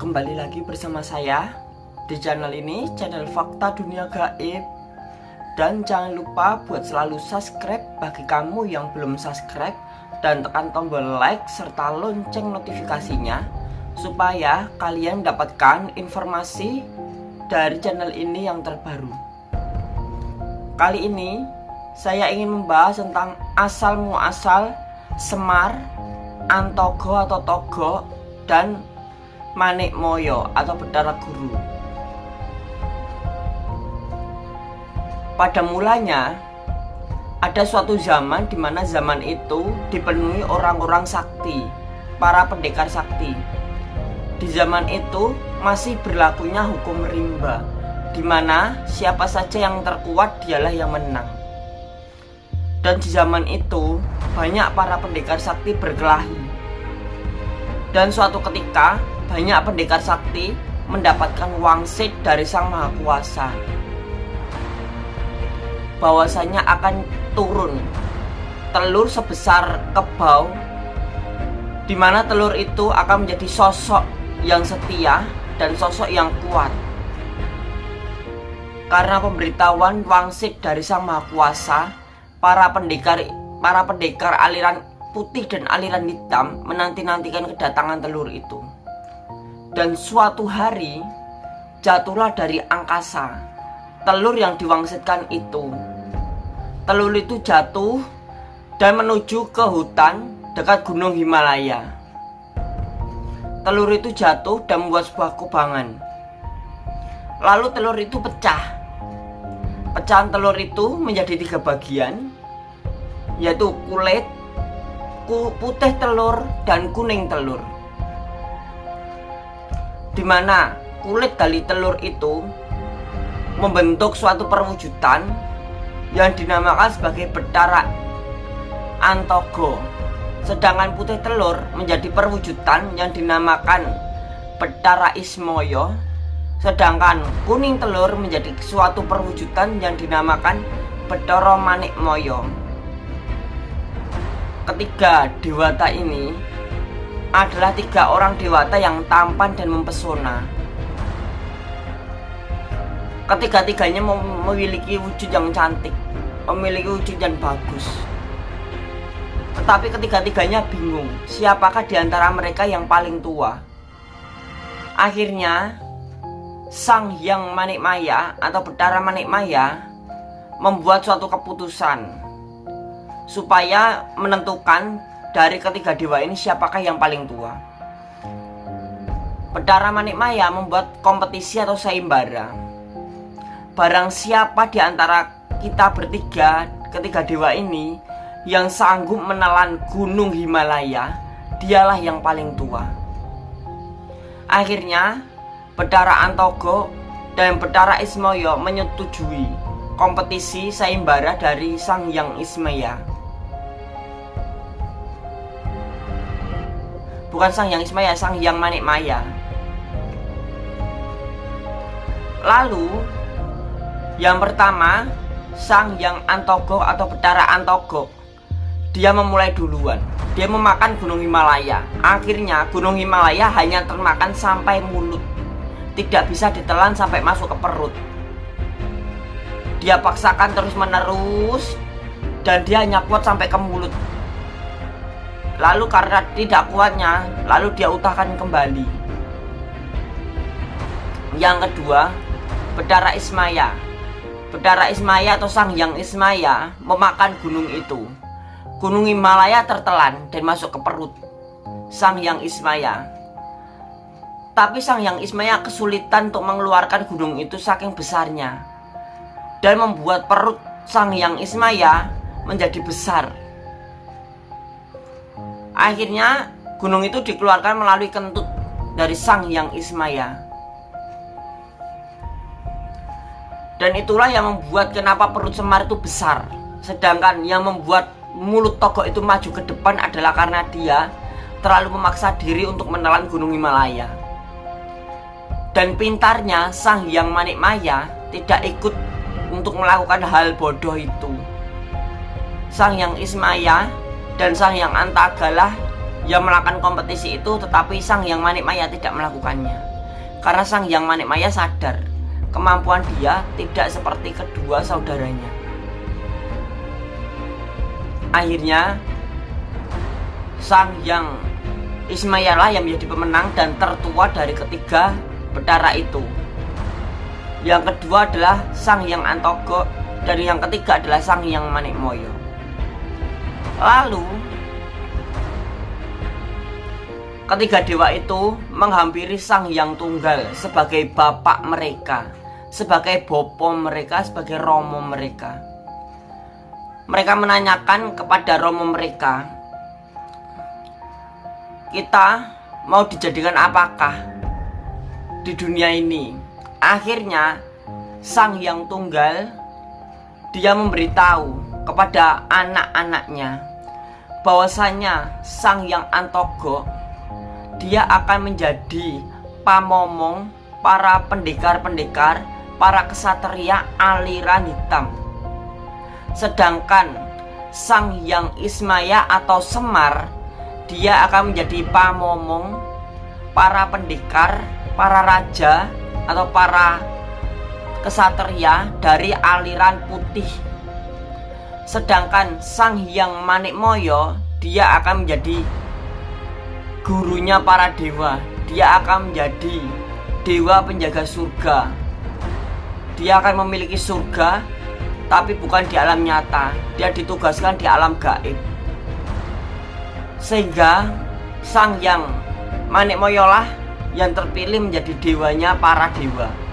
Kembali lagi bersama saya di channel ini, channel Fakta Dunia Gaib. Dan jangan lupa buat selalu subscribe bagi kamu yang belum subscribe dan tekan tombol like serta lonceng notifikasinya supaya kalian mendapatkan informasi dari channel ini yang terbaru. Kali ini saya ingin membahas tentang asal muasal Semar, Antogo atau Togo dan Manik Moyo atau Bedara Guru. Pada mulanya ada suatu zaman di mana zaman itu dipenuhi orang-orang sakti, para pendekar sakti. Di zaman itu masih berlakunya hukum rimba, di mana siapa saja yang terkuat dialah yang menang. Dan di zaman itu banyak para pendekar sakti berkelahi. Dan suatu ketika banyak pendekar sakti mendapatkan wangsit dari Sang Maha Kuasa. Bahwasanya akan turun telur sebesar kebau di mana telur itu akan menjadi sosok yang setia dan sosok yang kuat. Karena pemberitahuan wangsit dari Sang Maha Kuasa para pendekar para pendekar aliran putih dan aliran hitam menanti-nantikan kedatangan telur itu dan suatu hari jatuhlah dari angkasa telur yang diwangsitkan itu telur itu jatuh dan menuju ke hutan dekat gunung Himalaya. Telur itu jatuh dan membuat sebuah kubangan. Lalu telur itu pecah. Pecahan telur itu menjadi tiga bagian, yaitu kulit, putih telur, dan kuning telur. Di mana kulit dari telur itu membentuk suatu perwujudan yang dinamakan sebagai betara antogo. Sedangkan putih telur menjadi perwujudan yang dinamakan betara ismoyo sedangkan kuning telur menjadi suatu perwujudan yang dinamakan betoro manik moyo ketiga dewata ini adalah tiga orang dewata yang tampan dan mempesona. Ketiga-tiganya memiliki wujud yang cantik memiliki wujud yang bagus. Tetapi ketiga-tiganya bingung siapakah di antara mereka yang paling tua? Akhirnya sang yang manik maya atau betara manik maya membuat suatu keputusan supaya menentukan dari ketiga dewa ini siapakah yang paling tua Betara Manik Maya membuat kompetisi atau saimbara Barang siapa di antara kita bertiga, ketiga dewa ini yang sanggup menelan gunung Himalaya, dialah yang paling tua. Akhirnya, Bedara Antogo dan Bedara Ismoyo menyetujui kompetisi saimbara dari Sang Yang Ismaya. Bukan Sang Yang Ismaya, Sang Yang Manik Maya. Lalu yang pertama, Sang Yang Antogo atau Betara Antogo. Dia memulai duluan. Dia memakan Gunung Himalaya. Akhirnya Gunung Himalaya hanya termakan sampai mulut. Tidak bisa ditelan sampai masuk ke perut. Dia paksakan terus-menerus dan dia hanya kuat sampai ke mulut. Lalu karena tidak kuatnya, lalu dia utahkan kembali. Yang kedua, Bedara Ismaya Bedara Ismaya atau Sang Yang Ismaya memakan gunung itu. Gunung Himalaya tertelan dan masuk ke perut Sang Yang Ismaya. Tapi Sang Yang Ismaya kesulitan untuk mengeluarkan gunung itu saking besarnya dan membuat perut Sang Yang Ismaya menjadi besar. Akhirnya gunung itu dikeluarkan melalui kentut dari Sang Yang Ismaya. Dan itulah yang membuat kenapa perut Semar itu besar. Sedangkan yang membuat mulut Togok itu maju ke depan adalah karena dia terlalu memaksa diri untuk menelan gunung Himalaya. Dan pintarnya Sang Hyang Manik Maya tidak ikut untuk melakukan hal bodoh itu. Sang Yang Ismaya dan Sang Yang Antagalah yang melakukan kompetisi itu tetapi Sang Yang Manik Maya tidak melakukannya Karena sang yang Manik Maya sadar kemampuan dia tidak seperti kedua saudaranya. Akhirnya sang yang Ismayalah yang menjadi pemenang dan tertua dari ketiga betara itu. Yang kedua adalah sang yang Antogo dan yang ketiga adalah sang yang Manikmoyo. Lalu ketiga dewa itu menghampiri sang yang tunggal sebagai bapak mereka, sebagai bopo mereka, sebagai romo mereka. Mereka menanyakan kepada romo mereka, kita mau dijadikan apakah di dunia ini akhirnya sang yang tunggal dia memberitahu kepada anak-anaknya bahwasanya sang yang antogo dia akan menjadi pamomong para pendekar-pendekar para kesatria aliran hitam sedangkan sang yang Ismaya atau Semar dia akan menjadi pamomong para pendekar, para raja atau para kesatria dari aliran putih. Sedangkan Sang Hyang Manikmoyo dia akan menjadi gurunya para dewa. Dia akan menjadi dewa penjaga surga. Dia akan memiliki surga tapi bukan di alam nyata. Dia ditugaskan di alam gaib sehingga sang yang Manik Moyolah yang terpilih menjadi dewanya para dewa